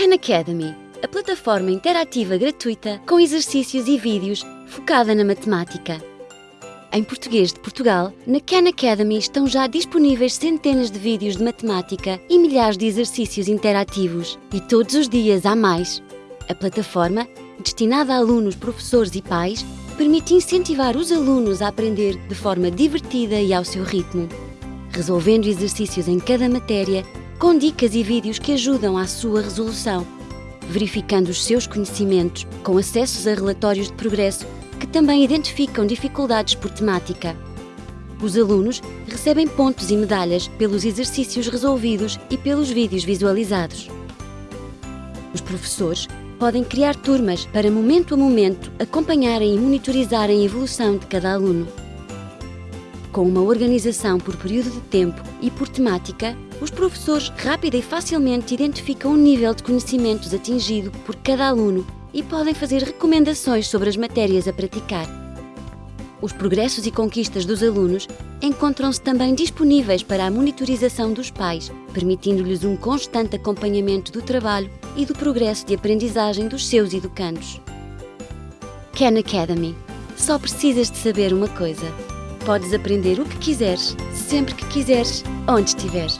Khan Academy, a plataforma interativa gratuita com exercícios e vídeos focada na matemática. Em português de Portugal, na Khan Academy estão já disponíveis centenas de vídeos de matemática e milhares de exercícios interativos. E todos os dias há mais. A plataforma, destinada a alunos, professores e pais, permite incentivar os alunos a aprender de forma divertida e ao seu ritmo, resolvendo exercícios em cada matéria com dicas e vídeos que ajudam à sua resolução, verificando os seus conhecimentos com acessos a relatórios de progresso que também identificam dificuldades por temática. Os alunos recebem pontos e medalhas pelos exercícios resolvidos e pelos vídeos visualizados. Os professores podem criar turmas para, momento a momento, acompanharem e monitorizarem a evolução de cada aluno. Com uma organização por período de tempo e por temática, os professores rápida e facilmente identificam o nível de conhecimentos atingido por cada aluno e podem fazer recomendações sobre as matérias a praticar. Os progressos e conquistas dos alunos encontram-se também disponíveis para a monitorização dos pais, permitindo-lhes um constante acompanhamento do trabalho e do progresso de aprendizagem dos seus educandos. Khan Academy. Só precisas de saber uma coisa. Podes aprender o que quiseres, sempre que quiseres, onde estiveres.